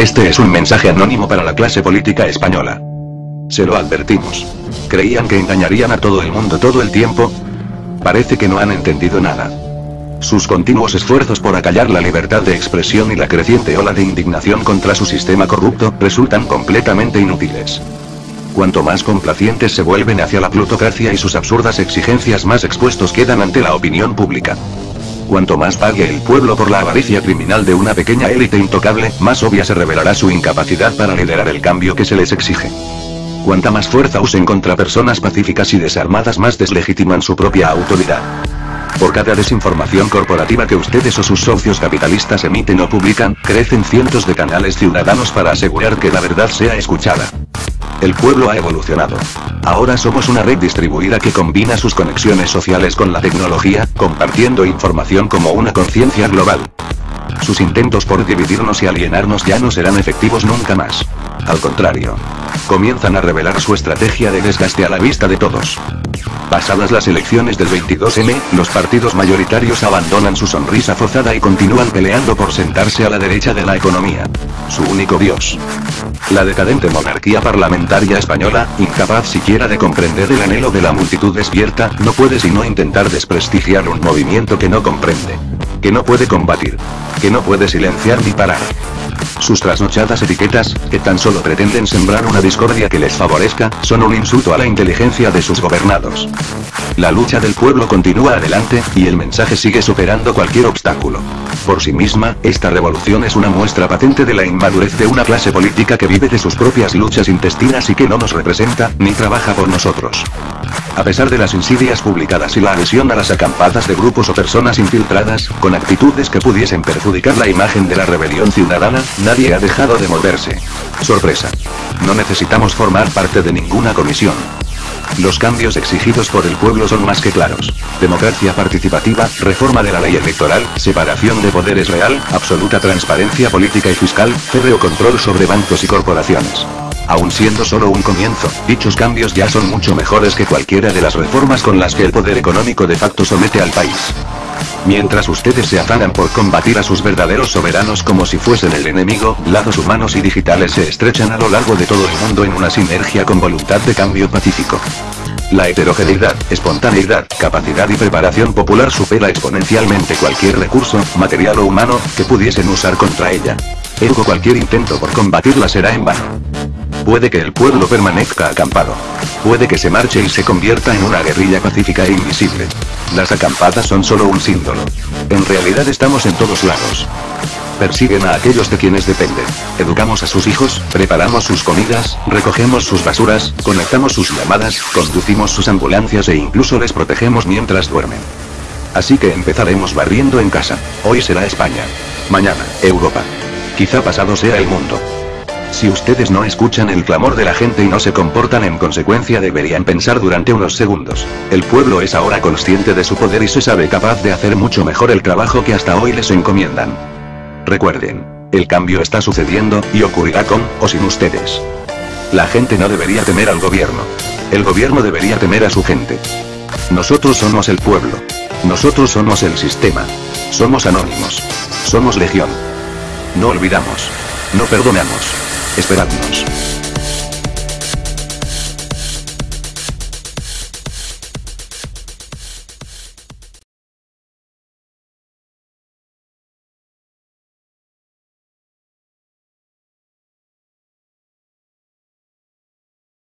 Este es un mensaje anónimo para la clase política española. Se lo advertimos. ¿Creían que engañarían a todo el mundo todo el tiempo? Parece que no han entendido nada. Sus continuos esfuerzos por acallar la libertad de expresión y la creciente ola de indignación contra su sistema corrupto, resultan completamente inútiles. Cuanto más complacientes se vuelven hacia la plutocracia y sus absurdas exigencias más expuestos quedan ante la opinión pública. Cuanto más pague el pueblo por la avaricia criminal de una pequeña élite intocable, más obvia se revelará su incapacidad para liderar el cambio que se les exige. Cuanta más fuerza usen contra personas pacíficas y desarmadas más deslegitiman su propia autoridad. Por cada desinformación corporativa que ustedes o sus socios capitalistas emiten o publican, crecen cientos de canales ciudadanos para asegurar que la verdad sea escuchada. El pueblo ha evolucionado. Ahora somos una red distribuida que combina sus conexiones sociales con la tecnología, compartiendo información como una conciencia global. Sus intentos por dividirnos y alienarnos ya no serán efectivos nunca más. Al contrario. Comienzan a revelar su estrategia de desgaste a la vista de todos. Pasadas las elecciones del 22M, los partidos mayoritarios abandonan su sonrisa forzada y continúan peleando por sentarse a la derecha de la economía. Su único dios. La decadente monarquía parlamentaria española, incapaz siquiera de comprender el anhelo de la multitud despierta, no puede sino intentar desprestigiar un movimiento que no comprende. Que no puede combatir. Que no puede silenciar ni parar. Sus trasnochadas etiquetas, que tan solo pretenden sembrar una discordia que les favorezca, son un insulto a la inteligencia de sus gobernados. La lucha del pueblo continúa adelante, y el mensaje sigue superando cualquier obstáculo. Por sí misma, esta revolución es una muestra patente de la inmadurez de una clase política que vive de sus propias luchas intestinas y que no nos representa, ni trabaja por nosotros. A pesar de las insidias publicadas y la adhesión a las acampadas de grupos o personas infiltradas, con actitudes que pudiesen perjudicar la imagen de la rebelión ciudadana, nadie ha dejado de moverse. Sorpresa. No necesitamos formar parte de ninguna comisión. Los cambios exigidos por el pueblo son más que claros. Democracia participativa, reforma de la ley electoral, separación de poderes real, absoluta transparencia política y fiscal, férreo control sobre bancos y corporaciones. Aun siendo solo un comienzo, dichos cambios ya son mucho mejores que cualquiera de las reformas con las que el poder económico de facto somete al país. Mientras ustedes se afanan por combatir a sus verdaderos soberanos como si fuesen el enemigo, lazos humanos y digitales se estrechan a lo largo de todo el mundo en una sinergia con voluntad de cambio pacífico. La heterogeneidad, espontaneidad, capacidad y preparación popular supera exponencialmente cualquier recurso, material o humano, que pudiesen usar contra ella. Ergo cualquier intento por combatirla será en vano. Puede que el pueblo permanezca acampado. Puede que se marche y se convierta en una guerrilla pacífica e invisible. Las acampadas son solo un símbolo. En realidad estamos en todos lados. Persiguen a aquellos de quienes dependen. Educamos a sus hijos, preparamos sus comidas, recogemos sus basuras, conectamos sus llamadas, conducimos sus ambulancias e incluso les protegemos mientras duermen. Así que empezaremos barriendo en casa. Hoy será España. Mañana, Europa. Quizá pasado sea el mundo. Si ustedes no escuchan el clamor de la gente y no se comportan en consecuencia deberían pensar durante unos segundos. El pueblo es ahora consciente de su poder y se sabe capaz de hacer mucho mejor el trabajo que hasta hoy les encomiendan. Recuerden, el cambio está sucediendo, y ocurrirá con, o sin ustedes. La gente no debería temer al gobierno. El gobierno debería temer a su gente. Nosotros somos el pueblo. Nosotros somos el sistema. Somos anónimos. Somos legión. No olvidamos. No perdonamos. Esperadnos.